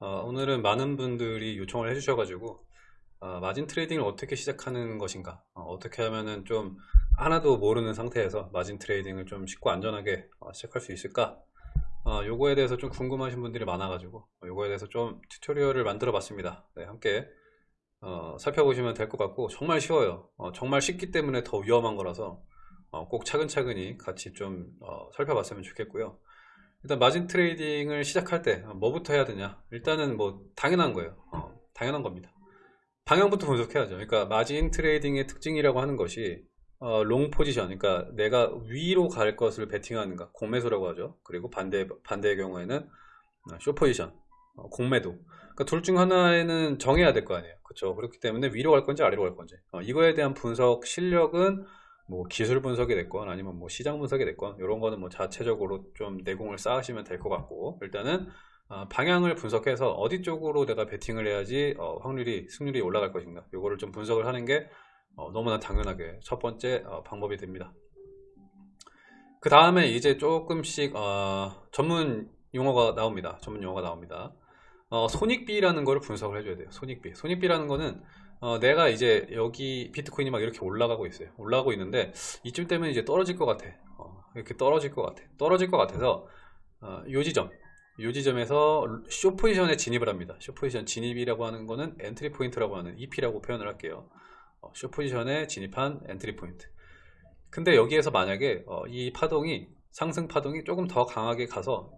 어, 오늘은 많은 분들이 요청을 해주셔가지고 어, margin trading을 어떻게 시작하는 것인가 어, 떻게 하면은 좀 하나도 모르는 상태에서 margin trading을 좀 쉽고 안전하게 어, 시작할 수 있을까? 어, 요거에 대해서 좀 궁금하신 분들이 많아가지고 어, 요거에 대해서 좀 tutorial을 만들어 봤습니다. 네, 함께 어, 살펴보시면 될 것 같고 정말 쉬워요. 어, 정말 쉽기 때문에 더 위험한 거라서 어, 꼭 차근차근히 같이 좀 어, 살펴봤으면 좋겠고요 일단 margin trading을 시작할 때 뭐부터 해야 되냐? 일단은 뭐 당연한 거예요. 어, 당연한 겁니다. 방향부터 분석해야죠. 그러니까 margin trading의 특징이라고 하는 것이 어, long position 그러니까 내가 위로 갈 것을 베팅하는가 공매수라고 하죠. 그리고 반대, 반대의 경우에는 short position 어, 공매도. 그러니까 둘 중 하나에는 정해야 될 거 아니에요. 그렇죠? 그렇기 때문에 위로 갈 건지 아래로 갈 건지. 어, 이거에 대한 분석 실력은 뭐 기술 분석이 됐건 아니면 뭐 시장 분석이 됐건 이런 거는 뭐 자체적으로 좀 내공을 쌓으시면 될 것 같고 일단은 어, 방향을 분석해서 어디 쪽으로 내가 베팅을 해야지 어, 확률이 승률이 올라갈 것인가. 이거를 좀 분석을 하는 게 어, 너무나 당연하게 첫 번째 어, 방법이 됩니다. 그 다음에 이제 조금씩 어, 전문 용어가 나옵니다. 전문 용어가 나옵니다. 어, 손익비라는 거를 분석을 해줘야 돼요. 손익비. 손익비라는 거는 어, 내가 이제 여기 비트코인이 막 이렇게 올라가고 있어요. 올라가고 있는데 이쯤 되면 이제 떨어질 것 같아. 어, 이렇게 떨어질 것 같아. 떨어질 것 같아서 어, 요 지점. 요 지점에서 쇼 포지션에 진입을 합니다. short position 진입이라고 하는 거는 entry point라고 하는 EP라고 표현을 할게요. 어, 쇼 포지션에 진입한 entry point. 근데 여기에서 만약에 어, 이 파동이 상승 파동이 조금 더 강하게 가서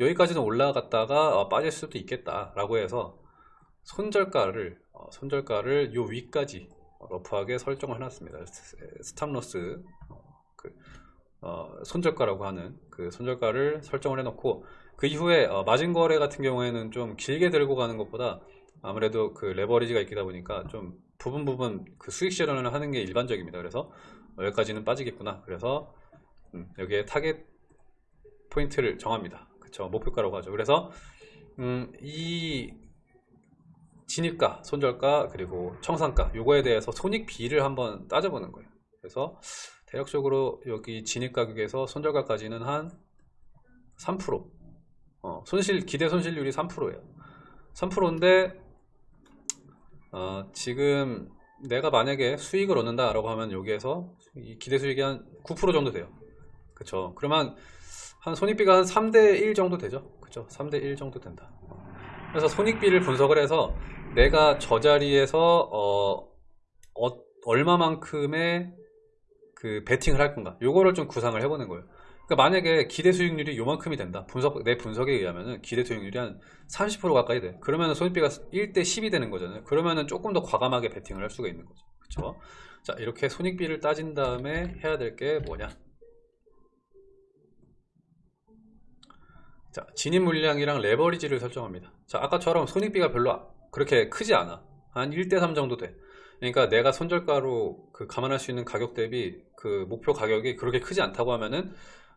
여기까지는 올라갔다가 어, 빠질 수도 있겠다 라고 해서 손절가를 어, 손절가를 요 위까지 rough하게 설정을 해놨습니다. stop loss 어, 그, 어, 손절가라고 하는 그 손절가를 설정을 해놓고 그 이후에 어, 마진 거래 같은 경우에는 좀 길게 들고 가는 것보다 아무래도 그 레버리지가 있다 보니까 좀 부분 부분 그 수익 실현을 하는 게 일반적입니다. 그래서 여기까지는 빠지겠구나. 그래서 음, 여기에 target point를 정합니다. 그쵸 목표가라고 하죠. 그래서 음, 이 진입가, 손절가, 그리고 청산가 요거에 대해서 손익비를 한번 따져보는 거예요. 그래서 대략적으로 여기 진입 가격에서 손절가까지는 한 3% 어, 손실 기대 손실률이 3%예요. 3%인데 어, 지금 내가 만약에 수익을 얻는다 라고 하면 여기에서 기대 수익이 한 9% 정도 돼요. 그쵸 그러면 한 손익비가 한 3대 1 정도 되죠. 그쵸 3대 1 정도 된다. 그래서 손익비를 분석을 해서 내가 저 자리에서 어, 어, 얼마만큼의 그 베팅을 할 건가. 요거를 좀 구상을 해보는 거예요. 그러니까 만약에 기대 수익률이 요만큼이 된다. 분석 내 분석에 의하면 기대 수익률이 한 30% 가까이 돼. 그러면 손익비가 1대 10이 되는 거잖아요. 그러면 조금 더 과감하게 베팅을 할 수가 있는 거죠. 그렇죠 자 이렇게 손익비를 따진 다음에 해야 될 게 뭐냐 자 진입 물량이랑 레버리지를 설정합니다. 자 아까처럼 손익비가 별로 그렇게 크지 않아. 한 1대3 정도 돼. 그러니까 내가 손절가로 그 감안할 수 있는 가격 대비 그 목표 가격이 그렇게 크지 않다고 하면은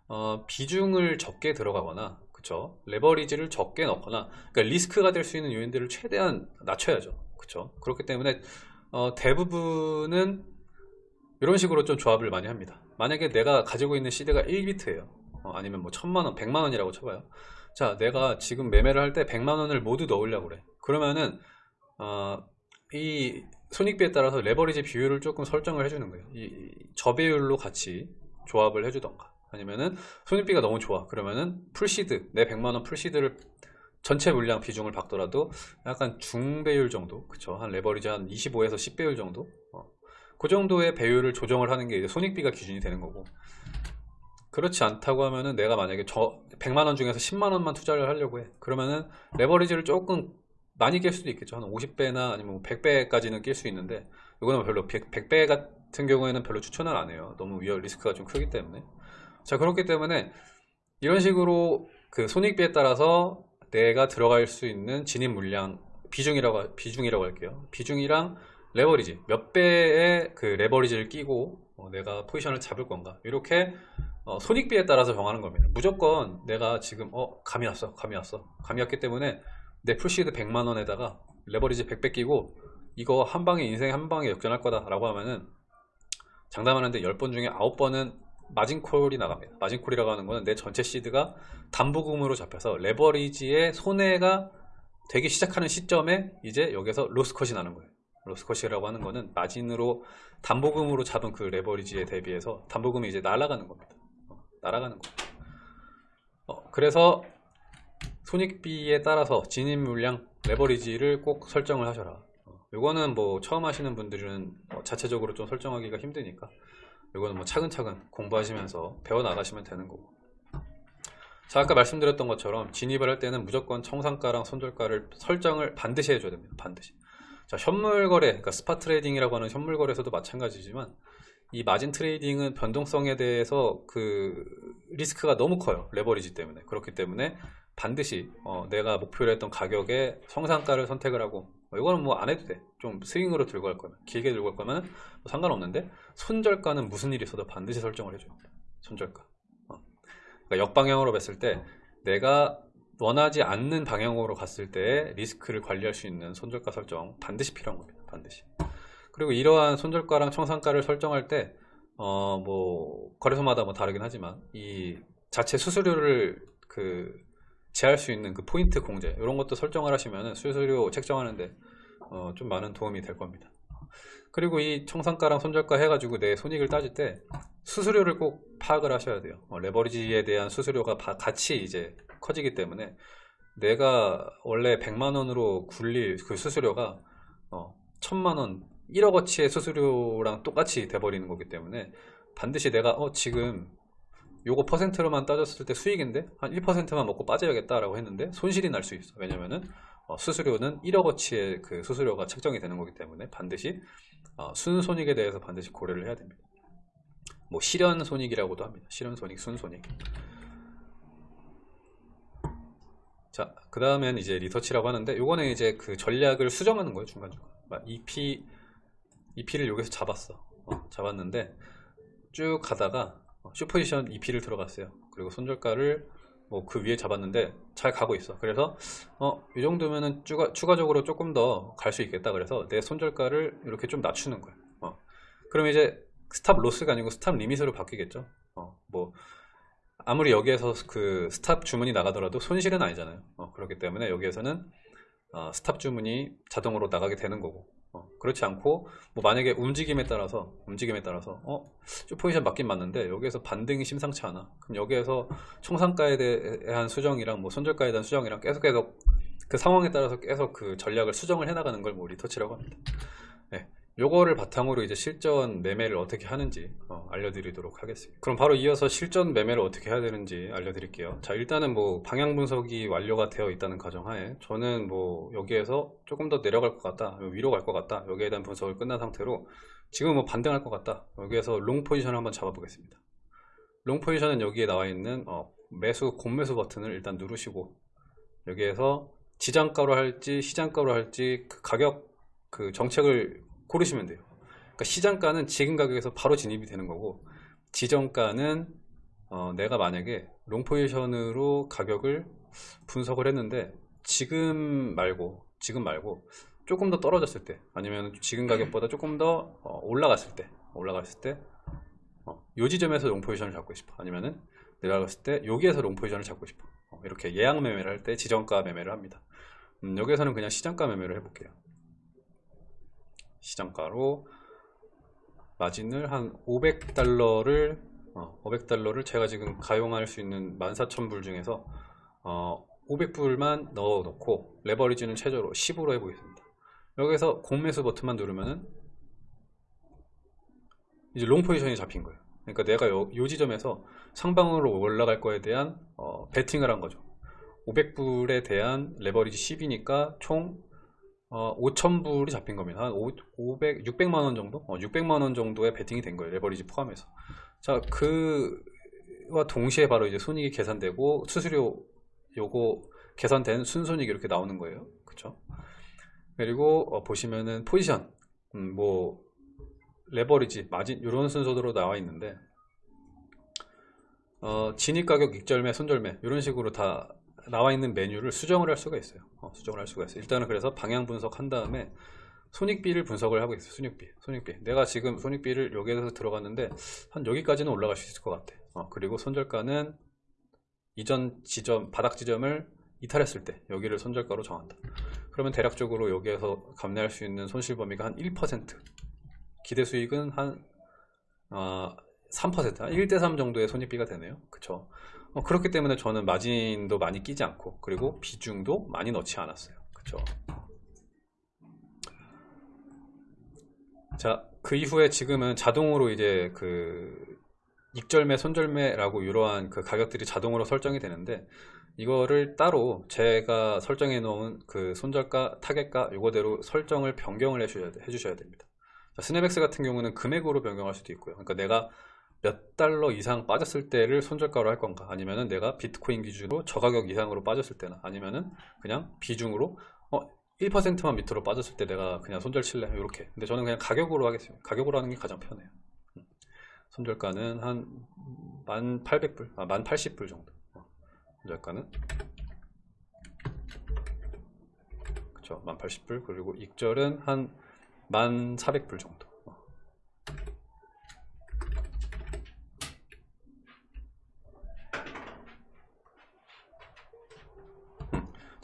어, 비중을 적게 들어가거나 그쵸? 레버리지를 적게 넣거나 그러니까 리스크가 될 수 있는 요인들을 최대한 낮춰야죠. 그쵸? 그렇기 때문에 어, 대부분은 이런 식으로 좀 조합을 많이 합니다. 만약에 내가 가지고 있는 seed가 1비트예요 어, 아니면 뭐 천만원, 백만원이라고 쳐봐요. 자 내가 지금 매매를 할때 100만원을 모두 넣으려고 그래. 그러면은 어, 이 손익비에 따라서 레버리지 비율을 조금 설정을 해주는 거예요. 이 저배율로 같이 조합을 해주던가. 아니면은 손익비가 너무 좋아. 그러면은 full seed 내 100만원 full seed를 전체 물량 비중을 받더라도 약간 중배율 정도 그쵸? 한 레버리지 한 25에서 10배율 정도? 어. 그 정도의 배율을 조정을 하는 게 손익비가 기준이 되는 거고 그렇지 않다고 하면은 내가 만약에 저 100만원 중에서 10만원만 투자를 하려고 해. 그러면은 레버리지를 조금 많이 낄 수도 있겠죠. 한 50배나 아니면 100배까지는 뭐낄수 있는데 이거는 별로 100, 100배 같은 경우에는 별로 추천을 안 해요. 너무 위험 리스크가 좀 크기 때문에. 자 그렇기 때문에 이런 식으로 그 손익비에 따라서 내가 들어갈 수 있는 진입 물량 비중이라고 비중이라고 할게요. 비중이랑 레버리지 몇 배의 그 레버리지를 끼고 어, 내가 포지션을 잡을 건가? 이렇게 어, 손익비에 따라서 정하는 겁니다 무조건 내가 지금 어 감이 왔어 감이 왔어 감이 왔기 때문에 내 full seed 100만원에다가 레버리지 100배 끼고 이거 한 방에 인생 한 방에 역전할 거다 라고 하면은 장담하는데 10번 중에 9번은 margin call이 나갑니다 margin call이라고 하는 거는 내 전체 seed가 담보금으로 잡혀서 레버리지의 손해가 되기 시작하는 시점에 이제 여기서 loss cut이 나는 거예요. loss cut이라고 하는 거는 마진으로 담보금으로 잡은 그 레버리지에 대비해서 담보금이 이제 날아가는 겁니다. 어, 날아가는 거. 어, 그래서 손익비에 따라서 진입 물량 레버리지를 꼭 설정을 하셔라. 어, 요거는 뭐 처음 하시는 분들은 어, 자체적으로 좀 설정하기가 힘드니까 요거는 뭐 차근차근 공부하시면서 배워 나가시면 되는 거고. 자 아까 말씀드렸던 것처럼 진입을 할 때는 무조건 청산가랑 손절가를 설정을 반드시 해줘야 됩니다. 반드시. 자 현물 거래, 그러니까 spot trading이라고 하는 현물 거래에서도 마찬가지지만 이 margin trading은 변동성에 대해서 그 리스크가 너무 커요. 레버리지 때문에. 그렇기 때문에 반드시 어, 내가 목표로 했던 가격에 성상가를 선택을 하고 어, 이거는 뭐 안 해도 돼. 좀 스윙으로 들고 갈 거면 길게 들고 갈 거면 뭐 상관없는데 손절가는 무슨 일이 있어도 반드시 설정을 해줘요. 손절가. 어. 그러니까 역방향으로 봤을 때 내가 원하지 않는 방향으로 갔을 때 리스크를 관리할 수 있는 손절가 설정 반드시 필요한 겁니다. 반드시. 그리고 이러한 손절가랑 청산가를 설정할 때, 어, 뭐, 거래소마다 뭐 다르긴 하지만, 이 자체 수수료를 그, 제할 수 있는 그 포인트 공제, 이런 것도 설정을 하시면 수수료 책정하는데, 어, 좀 많은 도움이 될 겁니다. 그리고 이 청산가랑 손절가 해가지고 내 손익을 따질 때, 수수료를 꼭 파악을 하셔야 돼요. 어, 레버리지에 대한 수수료가 바- 같이 이제 커지기 때문에, 내가 원래 100만 원으로 굴릴 그 수수료가, 어, 천만원, 1억어치의 수수료랑 똑같이 돼버리는 거기 때문에 반드시 내가 어 지금 요거 퍼센트로만 따졌을 때 수익인데 한 1%만 먹고 빠져야겠다 라고 했는데 손실이 날 수 있어. 왜냐면은 어, 수수료는 1억어치의 그 수수료가 책정이 되는 거기 때문에 반드시 어, 순손익에 대해서 반드시 고려를 해야 됩니다. 뭐 실현손익이라고도 합니다. 실현손익 순손익. 자, 그 다음엔 이제 리서치라고 하는데, 요거는 이제 그 전략을 수정하는 거예요, 중간중간. 막 EP, EP를 여기서 잡았어. 어, 잡았는데, 쭉 가다가, 어, short 포지션 EP를 들어갔어요. 그리고 손절가를 뭐 그 위에 잡았는데, 잘 가고 있어. 그래서, 어, 이 정도면은 추가, 추가적으로 조금 더 갈 수 있겠다. 그래서 내 손절가를 이렇게 좀 낮추는 거예요. 어. 그럼 이제 stop loss가 아니고 stop limit으로 바뀌겠죠. 어, 뭐, 아무리 여기에서 그 stop 주문이 나가더라도 손실은 아니잖아요. 어, 그렇기 때문에 여기에서는 어, stop 주문이 자동으로 나가게 되는 거고. 어, 그렇지 않고 뭐 만약에 움직임에 따라서 움직임에 따라서 어, 쭉 포지션 맞긴 맞는데 여기에서 반등이 심상치 않아. 그럼 여기에서 총상가에 대한 수정이랑 뭐 손절가에 대한 수정이랑 계속 계속 그 상황에 따라서 계속 그 전략을 수정을 해나가는 걸 뭐 retouch라고 합니다. 네. 요거를 바탕으로 이제 실전 매매를 어떻게 하는지 어, 알려드리도록 하겠습니다. 그럼 바로 이어서 실전 매매를 어떻게 해야 되는지 알려드릴게요. 자, 일단은 뭐 방향 분석이 완료가 되어 있다는 가정하에 저는 뭐 여기에서 조금 더 내려갈 것 같다, 위로 갈 것 같다, 여기에 대한 분석을 끝난 상태로 지금 뭐 반등할 것 같다. 여기에서 long 포지션을 한번 잡아보겠습니다. long 포지션은 여기에 나와 있는 어, 매수 공매수 버튼을 일단 누르시고 여기에서 지정가로 할지 시장가로 할지 그 가격 그 정책을 고르시면 돼요. 그러니까 시장가는 지금 가격에서 바로 진입이 되는 거고 지정가는 어, 내가 만약에 long 포지션으로 가격을 분석을 했는데 지금 말고 지금 말고 조금 더 떨어졌을 때 아니면 지금 가격보다 조금 더 어, 올라갔을 때 올라갔을 때 어, 요 지점에서 long 포지션을 잡고 싶어. 아니면은 내려갔을 때 여기에서 long 포지션을 잡고 싶어. 어, 이렇게 예약 매매를 할 때 지정가 매매를 합니다. 음, 여기에서는 그냥 시장가 매매를 해볼게요 시장가로 마진을 한 500달러를 어, 500달러를 제가 지금 가용할 수 있는 14,000불 중에서 어, 500불만 넣어 놓고 레버리지는 최저로 10으로 해 보겠습니다. 여기서 공매수 버튼만 누르면은 이제 long 포지션이 잡힌 거예요. 그러니까 내가 요, 요 지점에서 상방으로 올라갈 거에 대한 어, 베팅을 한 거죠. 500불에 대한 레버리지 10이니까 총 어, 5,000불이 잡힌 겁니다. 한 5, 500, 600만 원 정도? 어, 600만 원 정도의 베팅이 된 거예요. 레버리지 포함해서. 자, 그와 동시에 바로 이제 손익이 계산되고 수수료 요거 계산된 순손익이 이렇게 나오는 거예요. 그쵸? 그리고 어, 보시면은 포지션, 음, 뭐, 레버리지, 마진, 이런 순서대로 나와 있는데, 어, 진입가격, 익절매, 손절매, 이런 식으로 다 나와 있는 메뉴를 수정을 할 수가 있어요. 어, 수정을 할 수가 있어요. 일단은 그래서 방향 분석한 다음에 손익비를 분석을 하고 있어요. 손익비, 손익비. 내가 지금 손익비를 여기에서 들어갔는데 한 여기까지는 올라갈 수 있을 것 같아. 어, 그리고 손절가는 이전 지점, 바닥 지점을 이탈했을 때 여기를 손절가로 정한다 그러면 대략적으로 여기에서 감내할 수 있는 손실 범위가 한 1% 기대 수익은 한 어, 3%, 1대3 정도의 손익비가 되네요 그쵸 어, 그렇기 때문에 저는 마진도 많이 끼지 않고 그리고 비중도 많이 넣지 않았어요 그쵸 자, 그 이후에 지금은 자동으로 이제 그 익절매, 손절매라고 이러한 그 가격들이 자동으로 설정이 되는데 이거를 따로 제가 설정해 놓은 그 손절가, target가 요거대로 설정을 변경을 해주셔야, 해주셔야 됩니다. 자, 스냅엑스 같은 경우는 금액으로 변경할 수도 있고요. 그러니까 내가 몇 달러 이상 빠졌을 때를 손절가로 할 건가? 아니면은 내가 비트코인 기준으로 저가격 이상으로 빠졌을 때나? 아니면은 그냥 비중으로 어 1%만 밑으로 빠졌을 때 내가 그냥 손절 칠래? 이렇게. 근데 저는 그냥 가격으로 하겠습니다. 가격으로 하는 게 가장 편해요. 음. 손절가는 한 1800불 아 1080불 정도. 어. 손절가는. 그쵸. 1080불. 그리고 익절은 한 1400불 정도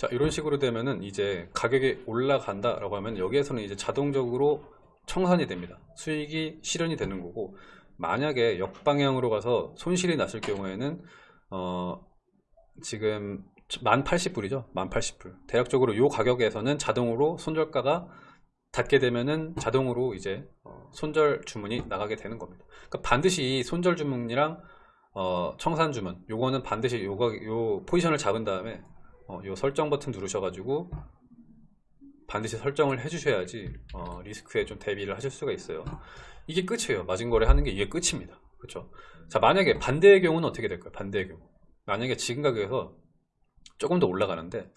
자 이런 식으로 되면은 이제 가격이 올라간다 라고 하면 여기에서는 이제 자동적으로 청산이 됩니다. 수익이 실현이 되는 거고 만약에 역방향으로 가서 손실이 났을 경우에는 어 지금 1080불이죠? 1080불. 대략적으로 이 가격에서는 자동으로 손절가가 닿게 되면은 자동으로 이제 어 손절 주문이 나가게 되는 겁니다. 그러니까 반드시 손절 주문이랑 어 청산 주문 요거는 반드시 요거 요 포지션을 잡은 다음에 어, 요 설정 버튼 누르셔가지고 반드시 설정을 해주셔야지 어, 리스크에 좀 대비를 하실 수가 있어요. 이게 끝이에요. 마진거래 하는 게 이게 끝입니다. 그렇죠? 자 만약에 반대의 경우는 어떻게 될까요? 반대의 경우. 만약에 지금 가격에서 조금 더 올라가는데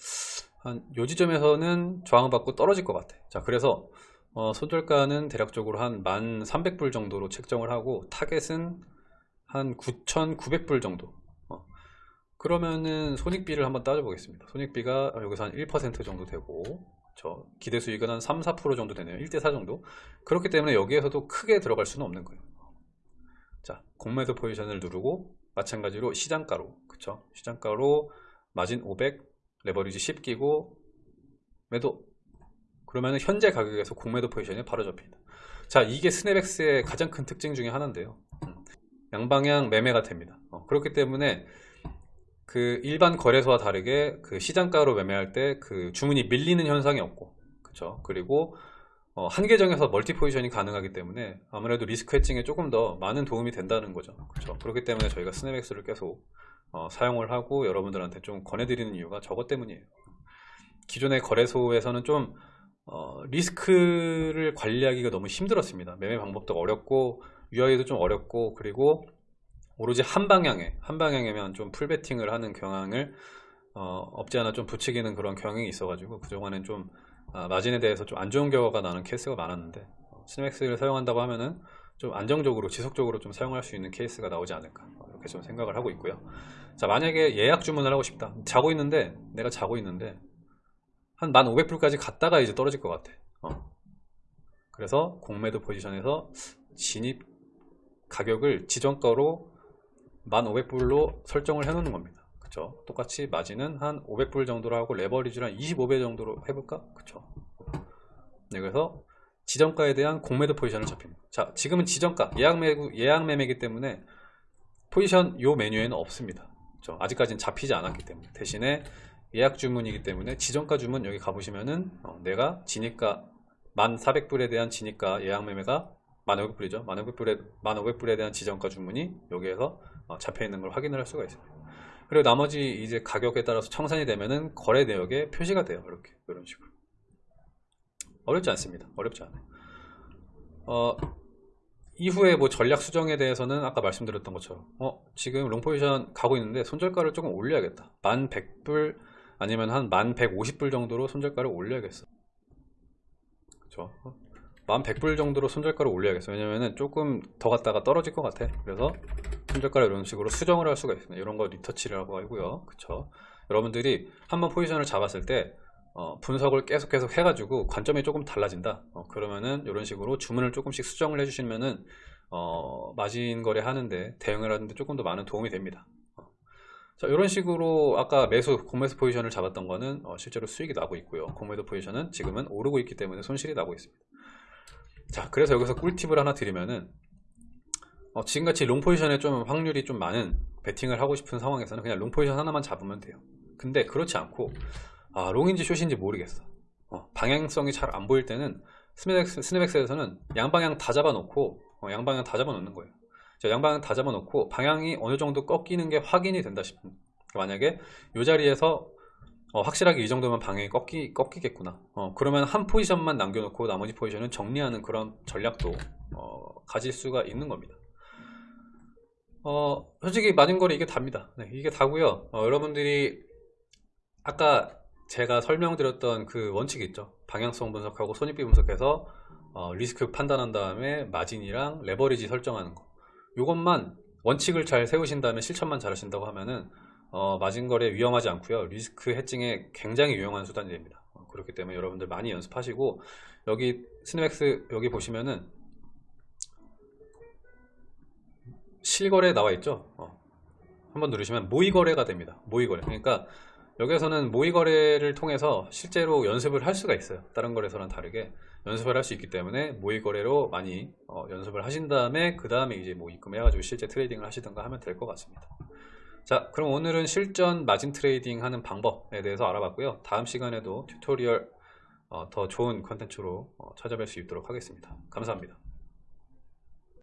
한 요 지점에서는 저항받고 떨어질 것 같아. 자 그래서 어, 손절가는 대략적으로 한 1300불 정도로 책정을 하고 target은 한 9900불 정도 그러면은 손익비를 한번 따져 보겠습니다. 손익비가 여기서 한 1% 정도 되고 저 기대 수익은 한 3, 4% 정도 되네요. 1대4 정도. 그렇기 때문에 여기에서도 크게 들어갈 수는 없는 거예요. 자 공매도 포지션을 누르고 마찬가지로 시장가로 그쵸? 시장가로 마진 500 레버리지 10 끼고 매도. 그러면 현재 가격에서 공매도 포지션이 바로 잡힙니다. 자 이게 스냅엑스의 가장 큰 특징 중에 하나인데요. 음, 양방향 매매가 됩니다. 어, 그렇기 때문에 그 일반 거래소와 다르게 그 시장가로 매매할 때 그 주문이 밀리는 현상이 없고 그쵸? 그리고 어, 한 계정에서 multi 포지션이 가능하기 때문에 아무래도 리스크 hedging에 조금 더 많은 도움이 된다는 거죠. 그렇죠 그렇기 때문에 저희가 스냅엑스를 계속 어, 사용을 하고 여러분들한테 좀 권해드리는 이유가 저것 때문이에요. 기존의 거래소에서는 좀 어, 리스크를 관리하기가 너무 힘들었습니다. 매매 방법도 어렵고 유아기도 좀 어렵고 그리고 오로지 한 방향에 한 방향이면 좀 full 베팅을 하는 경향을 어, 없지 않아 좀 부추기는 그런 경향이 있어 가지고 그동안엔 좀 아, 마진에 대해서 좀 안 좋은 결과가 나는 케이스가 많았는데 어, 스냅엑스를 사용한다고 하면은 좀 안정적으로 지속적으로 좀 사용할 수 있는 케이스가 나오지 않을까. 어, 이렇게 좀 생각을 하고 있고요. 자 만약에 예약 주문을 하고 싶다. 자고 있는데 내가 자고 있는데 한 1500불까지 갔다가 이제 떨어질 것 같아. 어. 그래서 공매도 포지션에서 진입 가격을 지정가로 1500불로 설정을 해 놓는 겁니다. 그쵸? 똑같이 마진은 한 500불 정도로 하고 레버리지를 한 25배 정도로 해볼까? 그쵸? 네, 그래서 지정가에 대한 공매도 포지션을 잡힙니다. 자 지금은 지정가 예약 매매 예약 매매이기 때문에 포지션 요 메뉴에는 없습니다. 그쵸? 아직까지는 잡히지 않았기 때문에. 대신에 예약 주문이기 때문에 지정가 주문 여기 가보시면은 어, 내가 진입가 1400불에 대한 진입가 예약 매매가 1500불이죠 1500불에, 1500불에 대한 지정가 주문이 여기에서 어, 잡혀 있는 걸 확인을 할 수가 있습니다. 그리고 나머지 이제 가격에 따라서 청산이 되면은 거래 내역에 표시가 돼요. 이렇게 이런 식으로 어렵지 않습니다. 어렵지 않아요. 어, 이후에 뭐 전략 수정에 대해서는 아까 말씀드렸던 것처럼 어 지금 롱포지션 가고 있는데 손절가를 조금 올려야겠다. 만 100불 아니면 한 만 150불 정도로 손절가를 올려야겠어. 그렇죠? 1100불 정도로 손절가를 올려야겠어 왜냐면은 조금 더 갔다가 떨어질 것 같아. 그래서 손절가를 이런 식으로 수정을 할 수가 있습니다. 이런 거 리터치라고 하고요. 그쵸? 여러분들이 한번 포지션을 잡았을 때 어, 분석을 계속 계속 해가지고 관점이 조금 달라진다. 어, 그러면은 이런 식으로 주문을 조금씩 수정을 해주시면은 어, 마진 거래 하는데 대응을 하는데 조금 더 많은 도움이 됩니다. 어, 자, 이런 식으로 아까 매수, 공매수 포지션을 잡았던 거는 어, 실제로 수익이 나고 있고요. 공매도 포지션은 지금은 오르고 있기 때문에 손실이 나고 있습니다. 자, 그래서 여기서 꿀팁을 하나 드리면은 어, 지금같이 long 포지션에 좀 확률이 좀 많은 베팅을 하고 싶은 상황에서는 그냥 long 포지션 하나만 잡으면 돼요. 근데 그렇지 않고 아, long인지 short인지 모르겠어. 어, 방향성이 잘 안 보일 때는 스냅엑스, 스냅엑스에서는 양방향 다 잡아놓고 어, 양방향 다 잡아놓는 거예요. 자, 양방향 다 잡아놓고 방향이 어느 정도 꺾이는 게 확인이 된다 싶은 만약에 이 자리에서 어, 확실하게 이 정도면 방향이 꺾이, 꺾이겠구나. 어, 그러면 한 포지션만 남겨놓고 나머지 포지션은 정리하는 그런 전략도 어, 가질 수가 있는 겁니다. 어, 솔직히 마진거래 이게 답니다. 네, 이게 다고요. 어, 여러분들이 아까 제가 설명드렸던 그 원칙이 있죠. 방향성 분석하고 손익비 분석해서 어, 리스크 판단한 다음에 마진이랑 레버리지 설정하는 거. 이것만 원칙을 잘 세우신 다음에 실천만 잘 하신다고 하면은 어, 마진거래 위험하지 않고요. 리스크 hedging에 굉장히 유용한 수단이 됩니다. 어, 그렇기 때문에 여러분들 많이 연습하시고 여기 스냅엑스 여기 보시면은 실거래 나와 있죠? 어, 한번 누르시면 모의거래가 됩니다. 모의거래. 그러니까 여기에서는 모의거래를 통해서 실제로 연습을 할 수가 있어요. 다른 거래소랑 다르게 연습을 할 수 있기 때문에 모의거래로 많이 어, 연습을 하신 다음에 그 다음에 이제 뭐 입금해 가지고 실제 trading을 하시던가 하면 될 것 같습니다 자 그럼 오늘은 실전 마진 trading 하는 방법에 대해서 알아봤고요. 다음 시간에도 tutorial 어, 더 좋은 컨텐츠로 어, 찾아뵐 수 있도록 하겠습니다. 감사합니다